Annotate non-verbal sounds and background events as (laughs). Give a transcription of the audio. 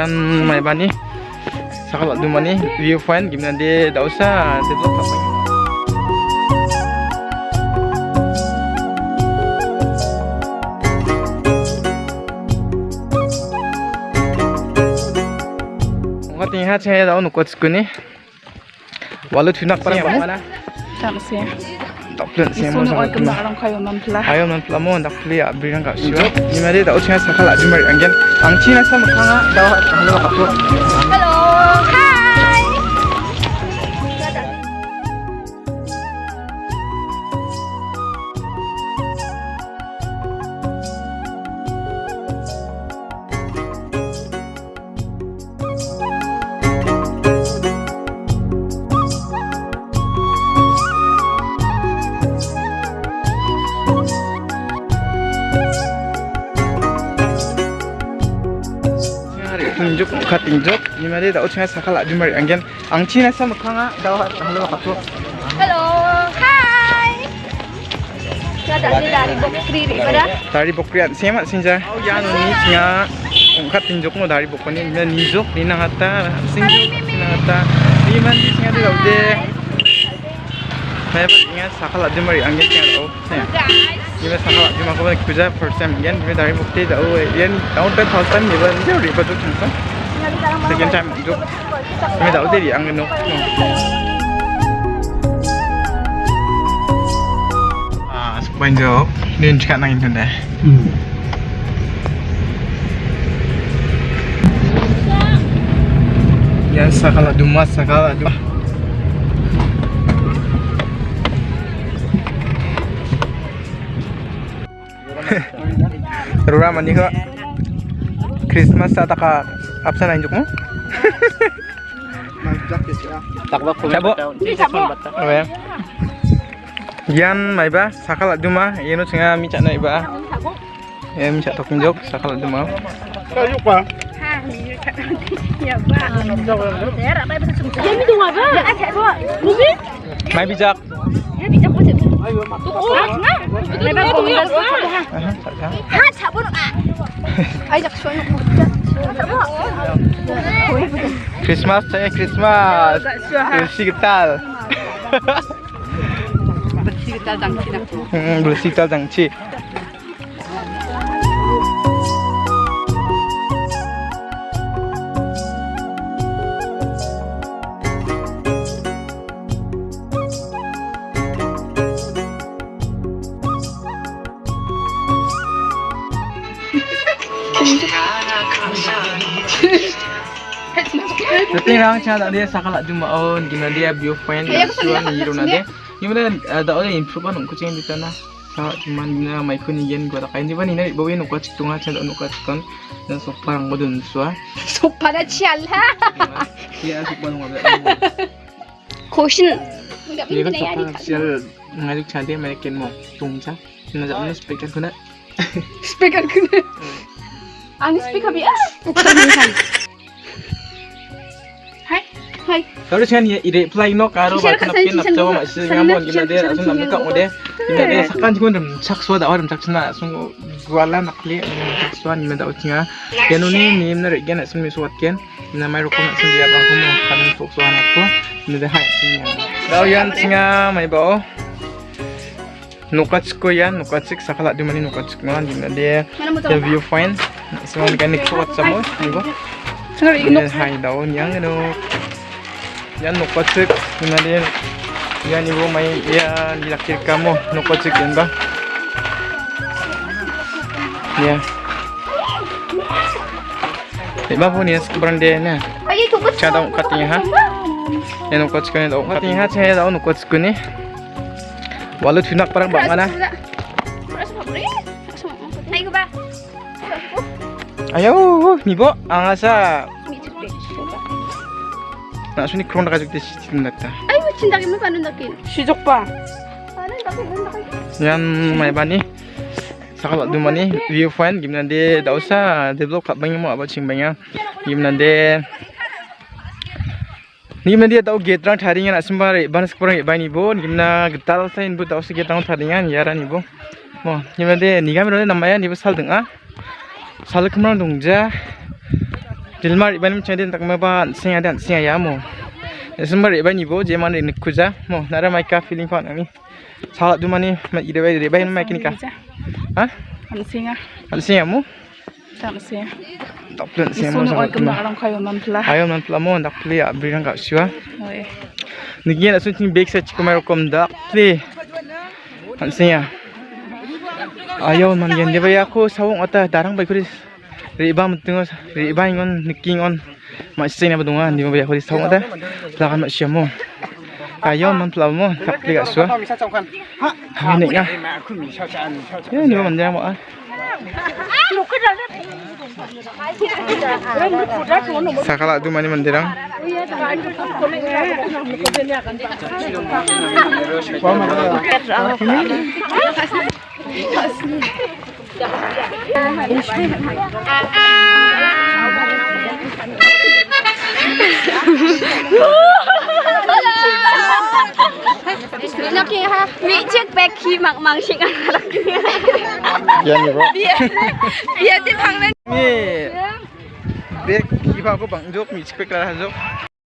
yan may bani sakal dumani viewpoint gimana dia tak usah develop apa Nggak tinggal saya tahu nukut sekuni. Walau tunak parang mana? Taxi. Tak pelan saya mau Sunu oi sangat kembar orang kayu memplah. Ayo nan pelamo ndak peli abri nang kau siwa. Ni mari dah ucap sakal aja mari angin. Angci nasa makanga dah halo aku. Hello. Hari tunjuk muka tunjuk. Ni mari dah ucap sakal aja mari angin. Angci nasa makanga dah halo aku. Hello. Hi. Dari Bokri ni pada. Dari bokriat semat sinja. Oh ya ni singa muka tunjuk mo dari bokoni ni nijok ni nang hata sinjuk ni nang hata. Ni mandi singa dia ude. Saya ingat sakal aja mari angin singa oh. Kerja first time again. Dari oh. First time. Second time juk. No. Ah, sakala dumas sakala dumas. Rura mani ko. Christmas sa taka apsa na injuk mo? Takbak ko Sabo. Ni sabo. Ya. Yan may ba sakala duma yeno singa mi na iba. (laughs) Ya mi tok injuk sakala duma. Ha, ni kat. Ya ba. Nak cek buat. Mubi? May bijak. Christmas saya Christmas. Bersih getal. Bersih nak. Hmm, (laughs) bersih getal jangci. Tapi siya na dia sakala dumaon gina dia viewpoint suan ni ro na dia. Yung na da ole improve anong kucing dito na. Sa cuman na may kunigen gua kain di ba ni na bawin ko chik tunga cha no ka chikon na so parang mo dun swa. Sopa dah cial ha. Iya asik banget ngabla. Caution. Ini kan sopa sial ngajuk cantik merekin mo tungca. Na ja na speaker kuna. Speaker kena. Bias. Bukan ni kan. Hai. Hai. Kalau siya ni i-reply no karo ba kana pin na tawa ma siya ngamon gina dia asun na ka mo de. Gina dia sakan jikon dum chak swa da waram chak chna sung gwala nakli chak swa ni utinga. Kenu ni ni na re gena sun mi swat ken. Na mai dia bang komo kan fok swa na ko. Ni da hai singa. Daw yan singa mai. Nukachik ko yan, nukachik sakala di mani nukachik The viewpoint. So kan ikut sa mo, di ba? Sangat Ini hai daun yang itu yang nukocek kemudian yang ibu mai ya dilakir kamu nukocek yang bang ya Iba po niya sa brande na. Ay, itu betul. Siya daw katanya ha. Yan nukocek ko niya daw. Katanya ha siya daw nukocek ko ni. Walau tunak parang bang Ayaw, nibo. Ang asa. Mi cepat. Na suni kron na kajuk di sitin nagta. Ay, cinta mo paano nakin? Sijok pa. Paano nakin? Nakin. Yan may bani. Sakala dumani viewpoint gimana dia tak usah develop kat banyak mau apa cing banyak. Gimana dia Gimana dia tahu gate rang taringan nak sembar ban sekurang iban ibu gimana getal saya ibu tahu segi rang taringan ya ran ibu. Mo gimana dia ni kami namanya ni sal dengar. Sal ke mana dongja. Dilmar iban mi chadin tak maba singa dan singa ya mo. Sembar iban ibo je man ni kuja mo nara mai ka feeling kon ami. Salat du mani ma ide bai bai mai kini ka. Ha? An singa. Mo. Singa. Tak plan singa mo salat. kayu mam pula. Ayo man plamo dak play a bring ka siwa. Oi. Nigian asun ting bake sa dak singa. Ayaw man yan di ba ako sawong ata darang bai kuris. Riba mtengos riba ingon niking on. Ma sing na badungan di ba ba kuris sawong ata. Lakan ma siya mo. Ayaw man plamo tak play ka siwa. Ini nga. Ya ni ba man dia mo ah. Sakala tu mani mandirang. Naki ha. Mi cek beki mak mang sing anak. Ya ni bro. Biar di pang Ni. Dek kipa ko bang jok mi cikpek lah jok.